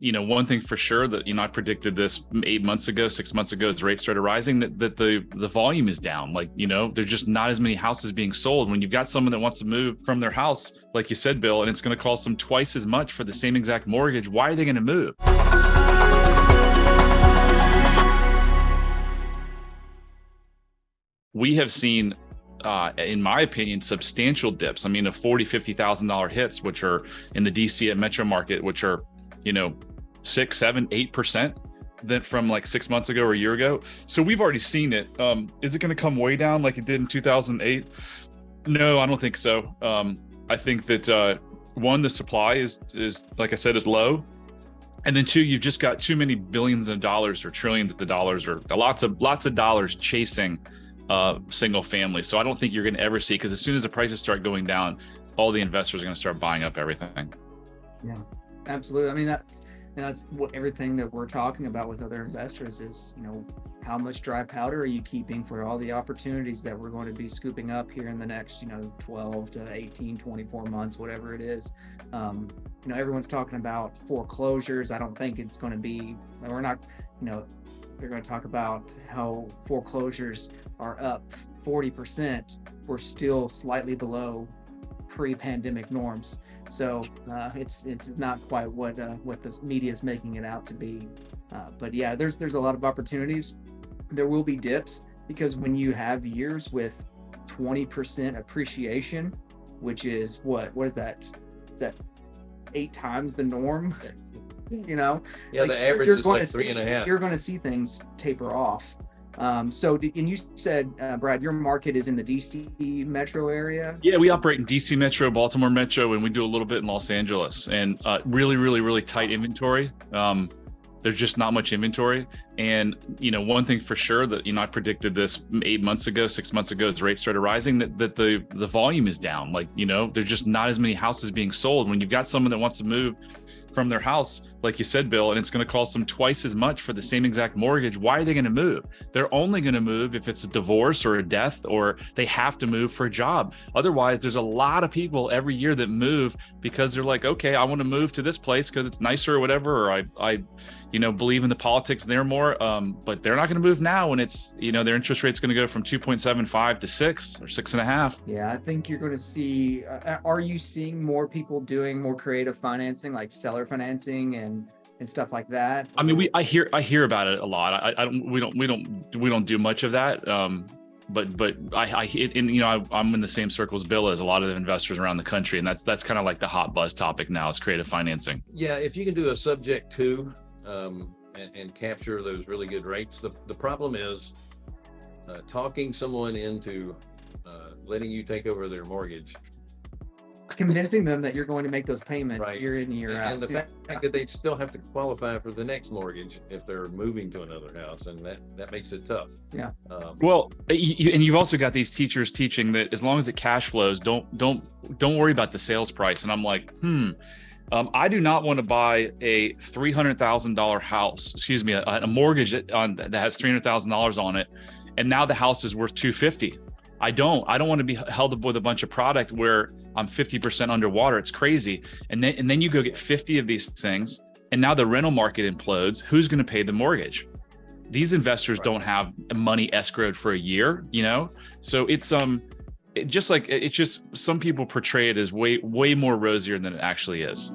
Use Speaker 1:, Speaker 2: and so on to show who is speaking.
Speaker 1: you know, one thing for sure that, you know, I predicted this eight months ago, six months ago, as rates started rising, that, that the, the volume is down. Like, you know, there's just not as many houses being sold. When you've got someone that wants to move from their house, like you said, Bill, and it's going to cost them twice as much for the same exact mortgage, why are they going to move? We have seen uh, in my opinion, substantial dips. I mean, a forty, fifty thousand dollar hits, which are in the DC and metro market, which are, you know, six, seven, eight percent than from like six months ago or a year ago. So we've already seen it. Um, is it going to come way down like it did in 2008? No, I don't think so. Um, I think that uh, one, the supply is is like I said is low, and then two, you've just got too many billions of dollars or trillions of dollars or lots of lots of dollars chasing uh, single family. So I don't think you're going to ever see because as soon as the prices start going down, all the investors are going to start buying up everything.
Speaker 2: Yeah, absolutely. I mean, that's and that's what everything that we're talking about with other investors is, you know, how much dry powder are you keeping for all the opportunities that we're going to be scooping up here in the next, you know, 12 to 18, 24 months, whatever it is. Um, you know, everyone's talking about foreclosures. I don't think it's going to be, we're not, you know, they're going to talk about how foreclosures are up 40%. We're still slightly below pre-pandemic norms. So uh, it's it's not quite what uh, what the media is making it out to be. Uh, but yeah, there's there's a lot of opportunities. There will be dips because when you have years with 20% appreciation, which is what what is that? Is that eight times the norm? You know,
Speaker 3: Yeah,
Speaker 2: Like,
Speaker 3: the average is
Speaker 2: going
Speaker 3: like
Speaker 2: to
Speaker 3: three
Speaker 2: see-
Speaker 3: and a half.
Speaker 2: You're going to see things taper off. Um, so, and you said, uh, Brad, your market is in the DC metro area.
Speaker 1: Yeah, we operate in DC Metro, Baltimore Metro, and we do a little bit in Los Angeles. And uh, really, really, really tight inventory. Um, there's just not much inventory. And you know, one thing for sure that you know I predicted this eight months ago, six months ago, as rates started rising, that that the the volume is down. Like you know, there's just not as many houses being sold. When you've got someone that wants to move from their house, like you said, Bill, and it's going to cost them twice as much for the same exact mortgage. Why are they going to move? They're only going to move if it's a divorce or a death, or they have to move for a job. Otherwise, there's a lot of people every year that move because they're like, okay, I want to move to this place because it's nicer or whatever, or I, I, you know, believe in the politics there more. Um, but they're not going to move now when it's, you know, their interest rate's going to go from 2.75 to six or six and a half.
Speaker 2: Yeah, I think you're going to see. Uh, are you seeing more people doing more creative financing, like seller financing and and stuff like that?
Speaker 1: I mean, we, I hear, I hear about it a lot. I, I don't, we don't, we don't, we don't do much of that. Um, but, but I, I, and you know, I, I'm in the same circles Bill as a lot of the investors around the country, and that's that's kind of like the hot buzz topic now is creative financing.
Speaker 3: Yeah, if you can do a subject to, um, and, and capture those really good rates, the, the problem is uh, talking someone into uh, letting you take over their mortgage.
Speaker 2: Convincing them that you're going to make those payments
Speaker 3: Right.
Speaker 2: year in year out.
Speaker 3: And the
Speaker 2: Yeah.
Speaker 3: fact that they still have to qualify for the next mortgage if they're moving to another house, and that, that makes it tough.
Speaker 2: Yeah.
Speaker 3: Um,
Speaker 1: Well, you, you- and you've also got these teachers teaching that as long as it cash flows, don't don't don't worry about the sales price. And I'm like, hmm. Um, I do not want to buy a three hundred thousand dollar house. Excuse me, a, a mortgage that, on, that has three hundred thousand dollars on it, and now the house is worth two fifty. I don't. I don't want to be held up with a bunch of product where I'm fifty percent underwater. It's crazy. And then and then you go get fifty of these things, and now the rental market implodes. Who's going to pay the mortgage? these investors
Speaker 3: Right.
Speaker 1: don't have money escrowed for a year you know so it's um it just like it's just some people portray it as way way more rosier than it actually is